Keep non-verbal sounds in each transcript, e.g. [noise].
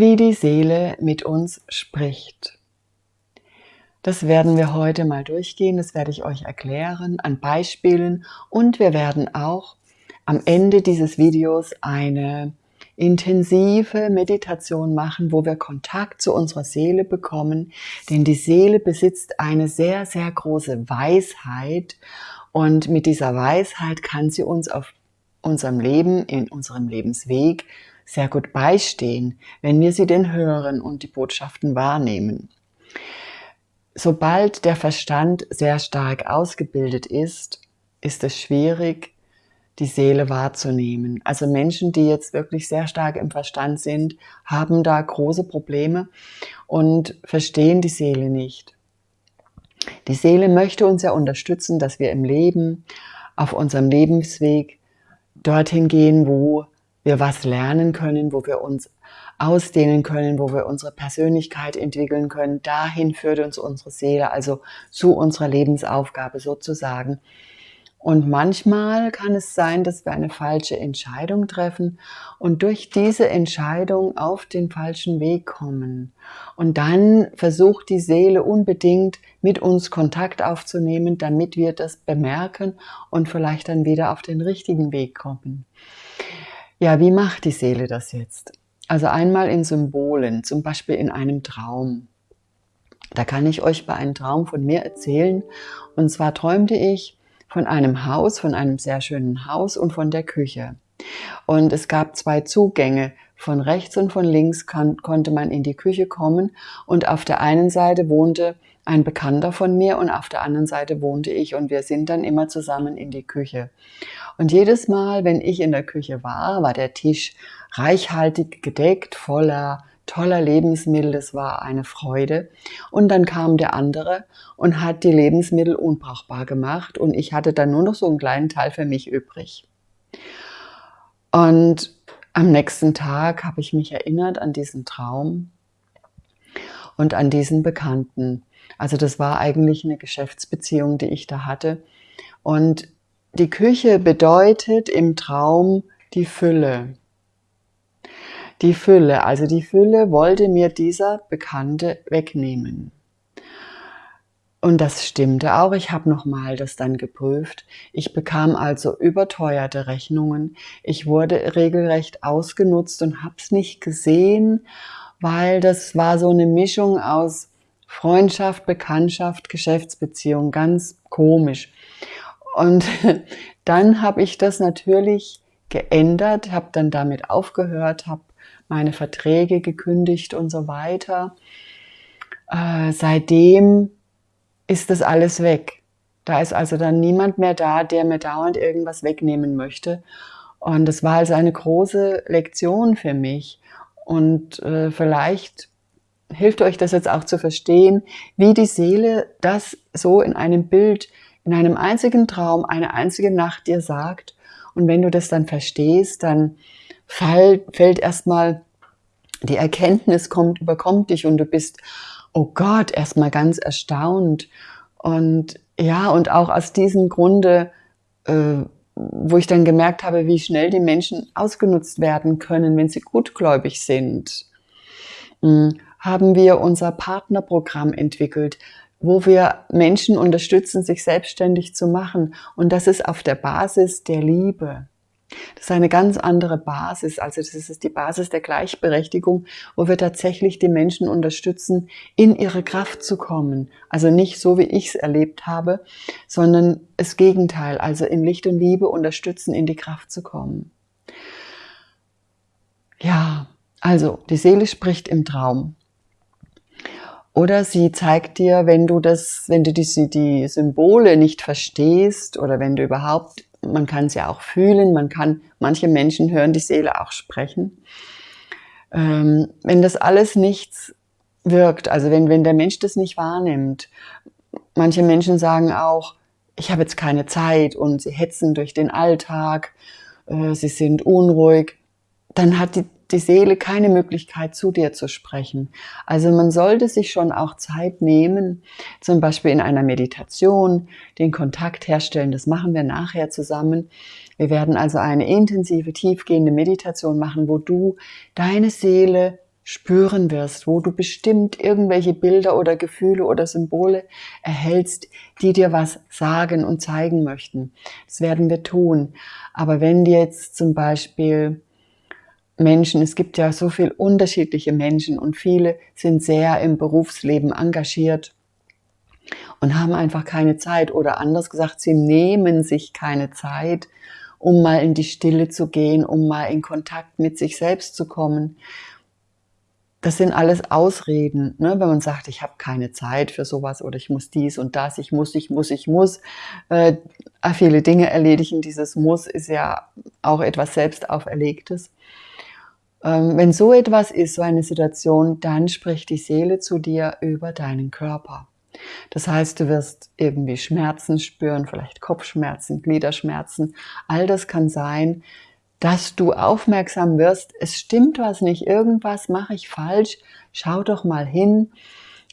wie die Seele mit uns spricht. Das werden wir heute mal durchgehen, das werde ich euch erklären an Beispielen. Und wir werden auch am Ende dieses Videos eine intensive Meditation machen, wo wir Kontakt zu unserer Seele bekommen, denn die Seele besitzt eine sehr, sehr große Weisheit. Und mit dieser Weisheit kann sie uns auf unserem Leben, in unserem Lebensweg sehr gut beistehen, wenn wir sie denn hören und die Botschaften wahrnehmen. Sobald der Verstand sehr stark ausgebildet ist, ist es schwierig, die Seele wahrzunehmen. Also Menschen, die jetzt wirklich sehr stark im Verstand sind, haben da große Probleme und verstehen die Seele nicht. Die Seele möchte uns ja unterstützen, dass wir im Leben, auf unserem Lebensweg dorthin gehen, wo wir was lernen können, wo wir uns ausdehnen können, wo wir unsere Persönlichkeit entwickeln können. Dahin führt uns unsere Seele, also zu unserer Lebensaufgabe sozusagen. Und manchmal kann es sein, dass wir eine falsche Entscheidung treffen und durch diese Entscheidung auf den falschen Weg kommen. Und dann versucht die Seele unbedingt mit uns Kontakt aufzunehmen, damit wir das bemerken und vielleicht dann wieder auf den richtigen Weg kommen. Ja, wie macht die Seele das jetzt? Also einmal in Symbolen, zum Beispiel in einem Traum. Da kann ich euch bei einem Traum von mir erzählen. Und zwar träumte ich, von einem Haus, von einem sehr schönen Haus und von der Küche. Und es gab zwei Zugänge. Von rechts und von links kann, konnte man in die Küche kommen und auf der einen Seite wohnte ein Bekannter von mir und auf der anderen Seite wohnte ich und wir sind dann immer zusammen in die Küche. Und jedes Mal, wenn ich in der Küche war, war der Tisch reichhaltig gedeckt, voller toller Lebensmittel, das war eine Freude. Und dann kam der andere und hat die Lebensmittel unbrauchbar gemacht und ich hatte dann nur noch so einen kleinen Teil für mich übrig. Und am nächsten Tag habe ich mich erinnert an diesen Traum und an diesen Bekannten. Also das war eigentlich eine Geschäftsbeziehung, die ich da hatte. Und die Küche bedeutet im Traum die Fülle die Fülle. Also die Fülle wollte mir dieser Bekannte wegnehmen. Und das stimmte auch. Ich habe nochmal das dann geprüft. Ich bekam also überteuerte Rechnungen. Ich wurde regelrecht ausgenutzt und habe es nicht gesehen, weil das war so eine Mischung aus Freundschaft, Bekanntschaft, Geschäftsbeziehung. Ganz komisch. Und [laughs] dann habe ich das natürlich geändert, habe dann damit aufgehört, habe meine Verträge gekündigt und so weiter. Äh, seitdem ist das alles weg. Da ist also dann niemand mehr da, der mir dauernd irgendwas wegnehmen möchte. Und das war also eine große Lektion für mich. Und äh, vielleicht hilft euch das jetzt auch zu verstehen, wie die Seele das so in einem Bild, in einem einzigen Traum, eine einzige Nacht dir sagt. Und wenn du das dann verstehst, dann fällt, fällt erstmal die Erkenntnis kommt, überkommt dich und du bist, oh Gott, erstmal ganz erstaunt. Und ja, und auch aus diesem Grunde, äh, wo ich dann gemerkt habe, wie schnell die Menschen ausgenutzt werden können, wenn sie gutgläubig sind, äh, haben wir unser Partnerprogramm entwickelt, wo wir Menschen unterstützen, sich selbstständig zu machen. Und das ist auf der Basis der Liebe. Das ist eine ganz andere Basis. Also das ist die Basis der Gleichberechtigung, wo wir tatsächlich die Menschen unterstützen, in ihre Kraft zu kommen. Also nicht so, wie ich es erlebt habe, sondern das Gegenteil. Also in Licht und Liebe unterstützen, in die Kraft zu kommen. Ja, also die Seele spricht im Traum. Oder sie zeigt dir, wenn du das, wenn du die, die Symbole nicht verstehst oder wenn du überhaupt man kann es ja auch fühlen, man kann, manche Menschen hören die Seele auch sprechen. Ähm, wenn das alles nichts wirkt, also wenn, wenn der Mensch das nicht wahrnimmt, manche Menschen sagen auch, ich habe jetzt keine Zeit und sie hetzen durch den Alltag, äh, sie sind unruhig, dann hat die die Seele keine Möglichkeit, zu dir zu sprechen. Also man sollte sich schon auch Zeit nehmen, zum Beispiel in einer Meditation, den Kontakt herstellen. Das machen wir nachher zusammen. Wir werden also eine intensive, tiefgehende Meditation machen, wo du deine Seele spüren wirst, wo du bestimmt irgendwelche Bilder oder Gefühle oder Symbole erhältst, die dir was sagen und zeigen möchten. Das werden wir tun. Aber wenn dir jetzt zum Beispiel Menschen, es gibt ja so viel unterschiedliche Menschen und viele sind sehr im Berufsleben engagiert und haben einfach keine Zeit oder anders gesagt, sie nehmen sich keine Zeit, um mal in die Stille zu gehen, um mal in Kontakt mit sich selbst zu kommen. Das sind alles Ausreden, ne? wenn man sagt, ich habe keine Zeit für sowas oder ich muss dies und das, ich muss, ich muss, ich muss. Äh, viele Dinge erledigen. Dieses Muss ist ja auch etwas selbst auferlegtes. Ähm, wenn so etwas ist, so eine Situation, dann spricht die Seele zu dir über deinen Körper. Das heißt, du wirst irgendwie Schmerzen spüren, vielleicht Kopfschmerzen, Gliederschmerzen. All das kann sein, dass du aufmerksam wirst, es stimmt was nicht, irgendwas mache ich falsch, schau doch mal hin,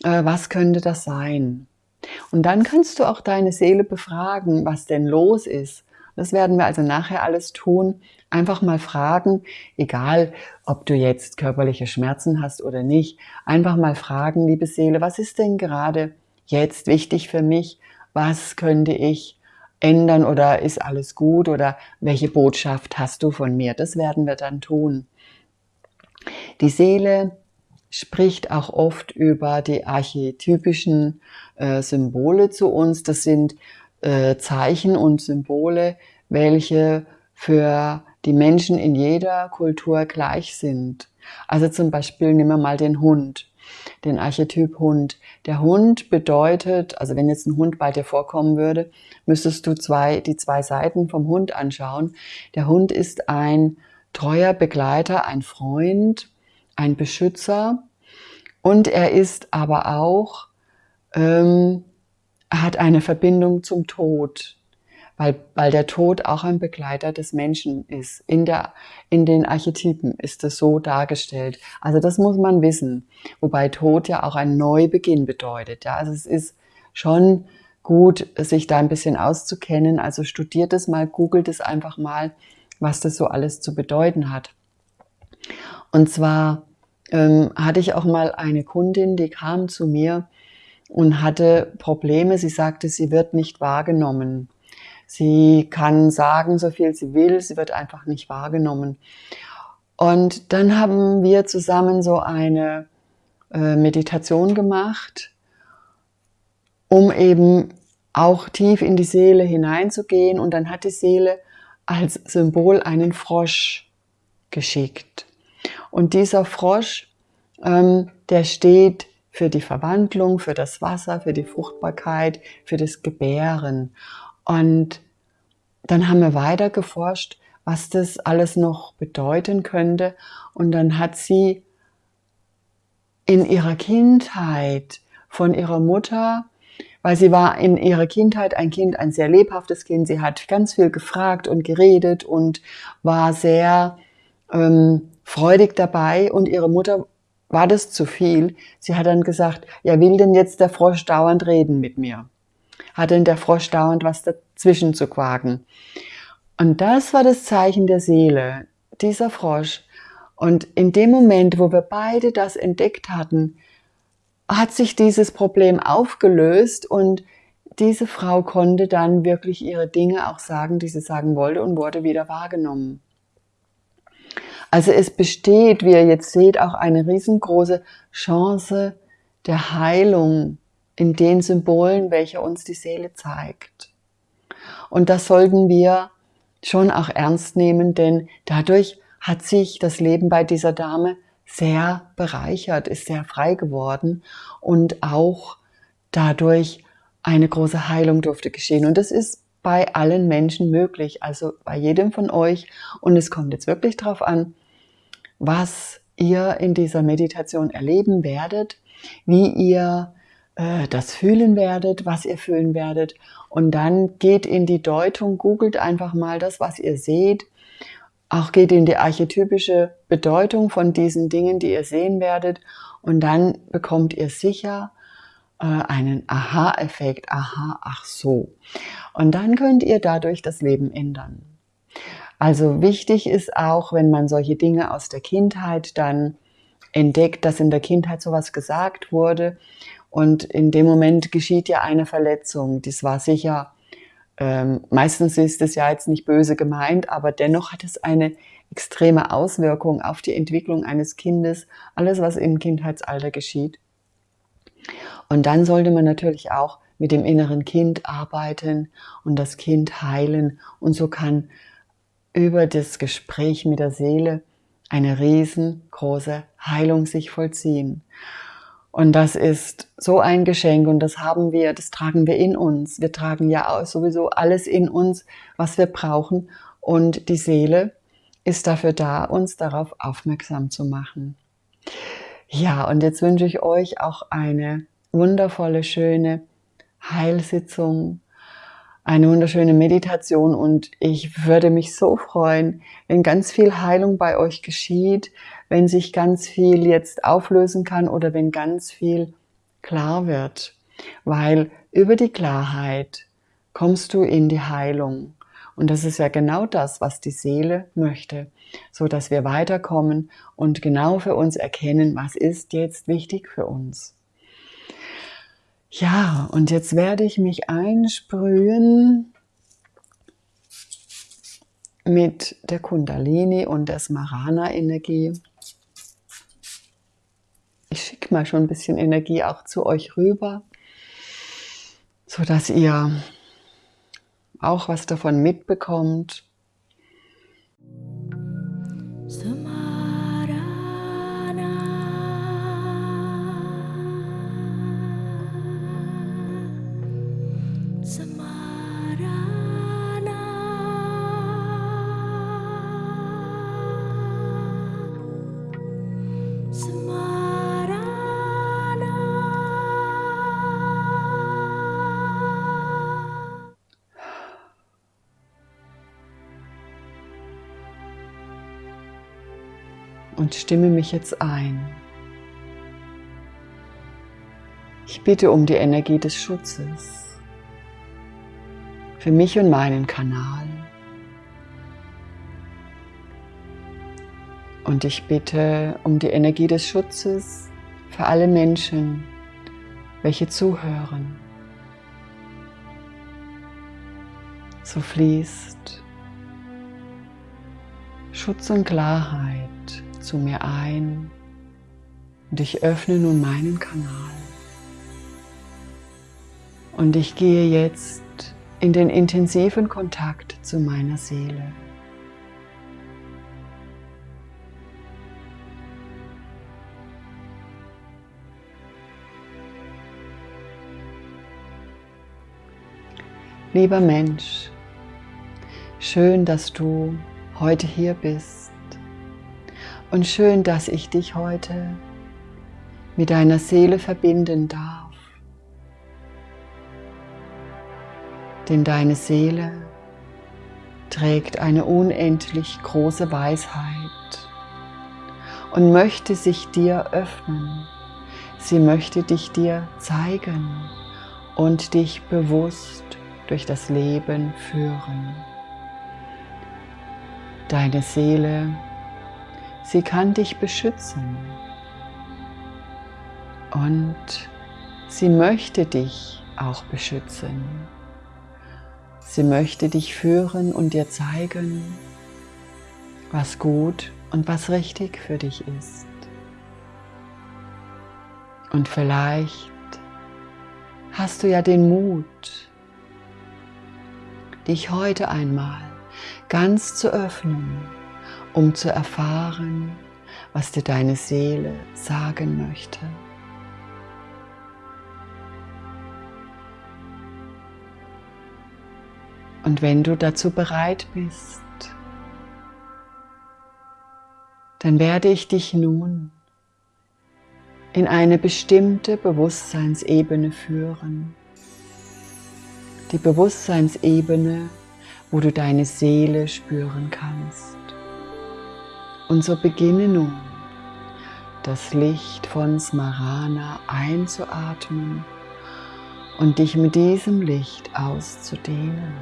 äh, was könnte das sein? Und dann kannst du auch deine Seele befragen, was denn los ist. Das werden wir also nachher alles tun. Einfach mal fragen, egal ob du jetzt körperliche Schmerzen hast oder nicht, einfach mal fragen, liebe Seele, was ist denn gerade jetzt wichtig für mich? Was könnte ich ändern oder ist alles gut oder welche Botschaft hast du von mir? Das werden wir dann tun. Die Seele spricht auch oft über die archetypischen äh, Symbole zu uns. Das sind äh, Zeichen und Symbole, welche für die Menschen in jeder Kultur gleich sind. Also zum Beispiel nehmen wir mal den Hund den Archetyp Hund. Der Hund bedeutet, also wenn jetzt ein Hund bei dir vorkommen würde, müsstest du zwei, die zwei Seiten vom Hund anschauen. Der Hund ist ein treuer Begleiter, ein Freund, ein Beschützer und er ist aber auch, ähm, hat eine Verbindung zum Tod weil, weil der Tod auch ein Begleiter des Menschen ist. In, der, in den Archetypen ist es so dargestellt. Also das muss man wissen. Wobei Tod ja auch ein Neubeginn bedeutet. Ja, also es ist schon gut, sich da ein bisschen auszukennen. Also studiert es mal, googelt es einfach mal, was das so alles zu bedeuten hat. Und zwar ähm, hatte ich auch mal eine Kundin, die kam zu mir und hatte Probleme. Sie sagte, sie wird nicht wahrgenommen. Sie kann sagen, so viel sie will, sie wird einfach nicht wahrgenommen. Und dann haben wir zusammen so eine äh, Meditation gemacht, um eben auch tief in die Seele hineinzugehen. Und dann hat die Seele als Symbol einen Frosch geschickt. Und dieser Frosch, ähm, der steht für die Verwandlung, für das Wasser, für die Fruchtbarkeit, für das Gebären. Und dann haben wir weiter geforscht, was das alles noch bedeuten könnte. Und dann hat sie in ihrer Kindheit von ihrer Mutter, weil sie war in ihrer Kindheit ein Kind, ein sehr lebhaftes Kind. Sie hat ganz viel gefragt und geredet und war sehr ähm, freudig dabei. Und ihre Mutter war das zu viel. Sie hat dann gesagt, ja, will denn jetzt der Frosch dauernd reden mit mir? Hat denn der Frosch dauernd was dazwischen zu quaken? Und das war das Zeichen der Seele, dieser Frosch. Und in dem Moment, wo wir beide das entdeckt hatten, hat sich dieses Problem aufgelöst und diese Frau konnte dann wirklich ihre Dinge auch sagen, die sie sagen wollte und wurde wieder wahrgenommen. Also es besteht, wie ihr jetzt seht, auch eine riesengroße Chance der Heilung in den Symbolen, welche uns die Seele zeigt. Und das sollten wir schon auch ernst nehmen, denn dadurch hat sich das Leben bei dieser Dame sehr bereichert, ist sehr frei geworden und auch dadurch eine große Heilung durfte geschehen. Und das ist bei allen Menschen möglich, also bei jedem von euch. Und es kommt jetzt wirklich darauf an, was ihr in dieser Meditation erleben werdet, wie ihr äh, das fühlen werdet, was ihr fühlen werdet. Und dann geht in die Deutung, googelt einfach mal das, was ihr seht. Auch geht in die archetypische Bedeutung von diesen Dingen, die ihr sehen werdet. Und dann bekommt ihr sicher einen Aha-Effekt. Aha, ach so. Und dann könnt ihr dadurch das Leben ändern. Also wichtig ist auch, wenn man solche Dinge aus der Kindheit dann entdeckt, dass in der Kindheit sowas gesagt wurde. Und in dem Moment geschieht ja eine Verletzung. Das war sicher, ähm, meistens ist es ja jetzt nicht böse gemeint, aber dennoch hat es eine extreme Auswirkung auf die Entwicklung eines Kindes, alles, was im Kindheitsalter geschieht. Und dann sollte man natürlich auch mit dem inneren Kind arbeiten und das Kind heilen. Und so kann über das Gespräch mit der Seele eine riesengroße Heilung sich vollziehen. Und das ist so ein Geschenk und das haben wir, das tragen wir in uns. Wir tragen ja sowieso alles in uns, was wir brauchen. Und die Seele ist dafür da, uns darauf aufmerksam zu machen. Ja, und jetzt wünsche ich euch auch eine wundervolle, schöne Heilsitzung, eine wunderschöne Meditation und ich würde mich so freuen, wenn ganz viel Heilung bei euch geschieht, wenn sich ganz viel jetzt auflösen kann oder wenn ganz viel klar wird, weil über die Klarheit kommst du in die Heilung. Und das ist ja genau das, was die Seele möchte, so dass wir weiterkommen und genau für uns erkennen, was ist jetzt wichtig für uns. Ja, und jetzt werde ich mich einsprühen mit der Kundalini und der Smarana-Energie. Ich schicke mal schon ein bisschen Energie auch zu euch rüber, so dass ihr auch was davon mitbekommt. Und stimme mich jetzt ein. Ich bitte um die Energie des Schutzes für mich und meinen Kanal. Und ich bitte um die Energie des Schutzes für alle Menschen, welche zuhören. So fließt Schutz und Klarheit zu mir ein und ich öffne nun meinen Kanal. Und ich gehe jetzt in den intensiven Kontakt zu meiner Seele. Lieber Mensch, schön, dass du heute hier bist und schön, dass ich dich heute mit deiner Seele verbinden darf. Denn deine Seele trägt eine unendlich große Weisheit und möchte sich dir öffnen. Sie möchte dich dir zeigen und dich bewusst durch das Leben führen. Deine Seele Sie kann dich beschützen. Und sie möchte dich auch beschützen. Sie möchte dich führen und dir zeigen, was gut und was richtig für dich ist. Und vielleicht hast du ja den Mut, dich heute einmal ganz zu öffnen um zu erfahren, was dir deine Seele sagen möchte. Und wenn du dazu bereit bist, dann werde ich dich nun in eine bestimmte Bewusstseinsebene führen. Die Bewusstseinsebene, wo du deine Seele spüren kannst. Und so beginne nun das Licht von Smarana einzuatmen und dich mit diesem Licht auszudehnen.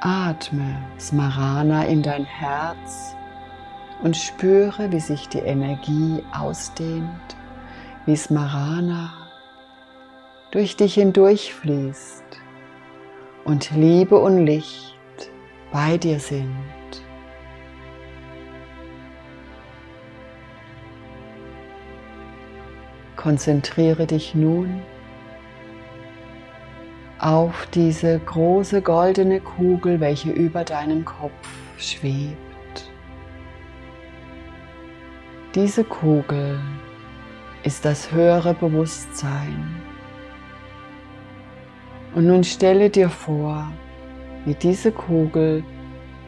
Atme Smarana in dein Herz und spüre, wie sich die Energie ausdehnt, wie Smarana durch dich hindurchfließt und Liebe und Licht bei dir sind. Konzentriere dich nun auf diese große goldene Kugel, welche über deinem Kopf schwebt. Diese Kugel ist das höhere Bewusstsein. Und nun stelle dir vor, wie diese Kugel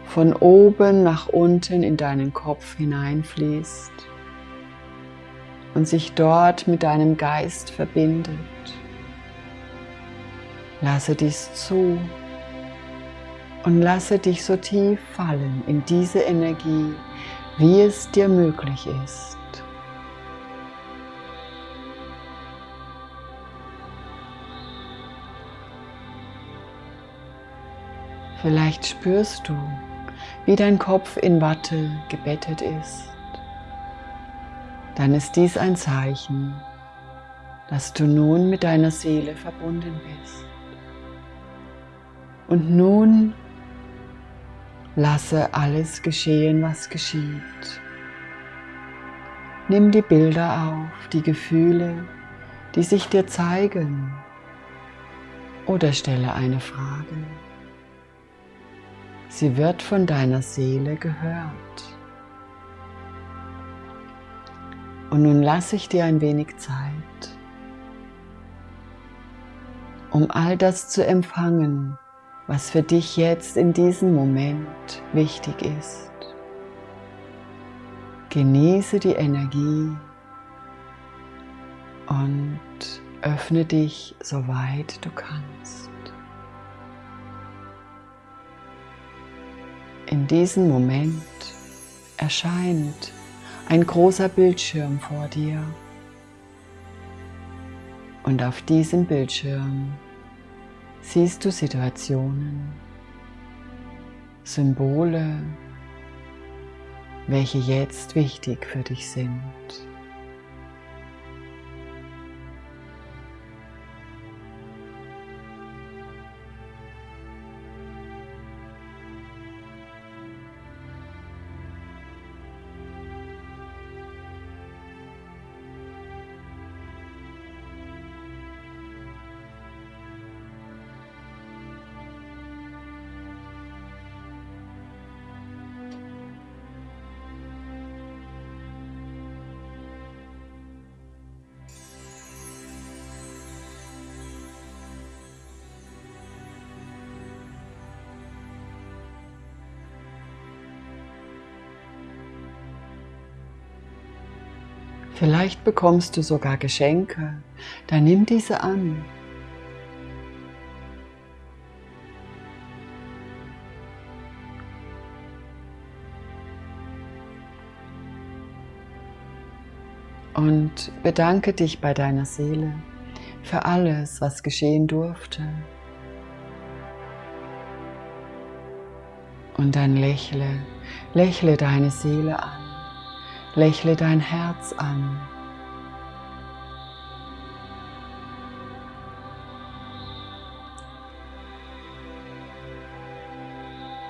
von oben nach unten in deinen Kopf hineinfließt und sich dort mit deinem Geist verbindet. Lasse dies zu und lasse dich so tief fallen in diese Energie, wie es dir möglich ist. Vielleicht spürst du, wie dein Kopf in Watte gebettet ist. Dann ist dies ein Zeichen, dass du nun mit deiner Seele verbunden bist. Und nun lasse alles geschehen, was geschieht. Nimm die Bilder auf, die Gefühle, die sich dir zeigen oder stelle eine Frage. Sie wird von deiner Seele gehört. Und nun lasse ich dir ein wenig Zeit, um all das zu empfangen, was für dich jetzt in diesem Moment wichtig ist. Genieße die Energie und öffne dich so weit du kannst. In diesem Moment erscheint ein großer Bildschirm vor dir und auf diesem Bildschirm siehst du Situationen, Symbole, welche jetzt wichtig für dich sind. Vielleicht bekommst du sogar Geschenke, dann nimm diese an. Und bedanke dich bei deiner Seele für alles, was geschehen durfte. Und dann lächle, lächle deine Seele an. Lächle dein Herz an.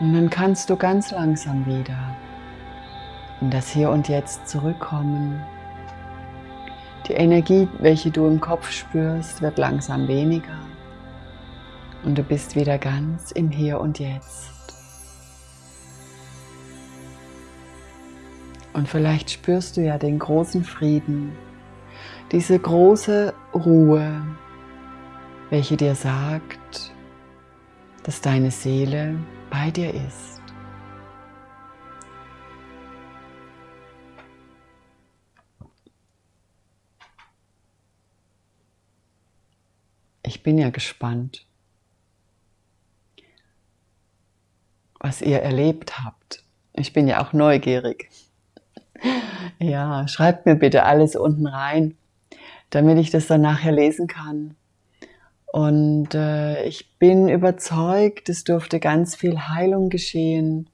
Und dann kannst du ganz langsam wieder in das Hier und Jetzt zurückkommen. Die Energie, welche du im Kopf spürst, wird langsam weniger. Und du bist wieder ganz im Hier und Jetzt. Und vielleicht spürst du ja den großen Frieden, diese große Ruhe, welche dir sagt, dass deine Seele bei dir ist. Ich bin ja gespannt, was ihr erlebt habt. Ich bin ja auch neugierig. Ja, schreibt mir bitte alles unten rein, damit ich das dann nachher lesen kann. Und äh, ich bin überzeugt, es durfte ganz viel Heilung geschehen.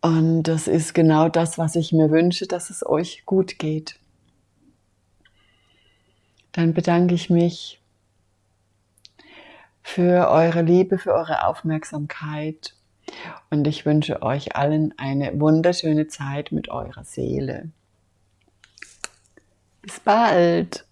Und das ist genau das, was ich mir wünsche, dass es euch gut geht. Dann bedanke ich mich für eure Liebe, für eure Aufmerksamkeit und ich wünsche euch allen eine wunderschöne Zeit mit eurer Seele. Bis bald!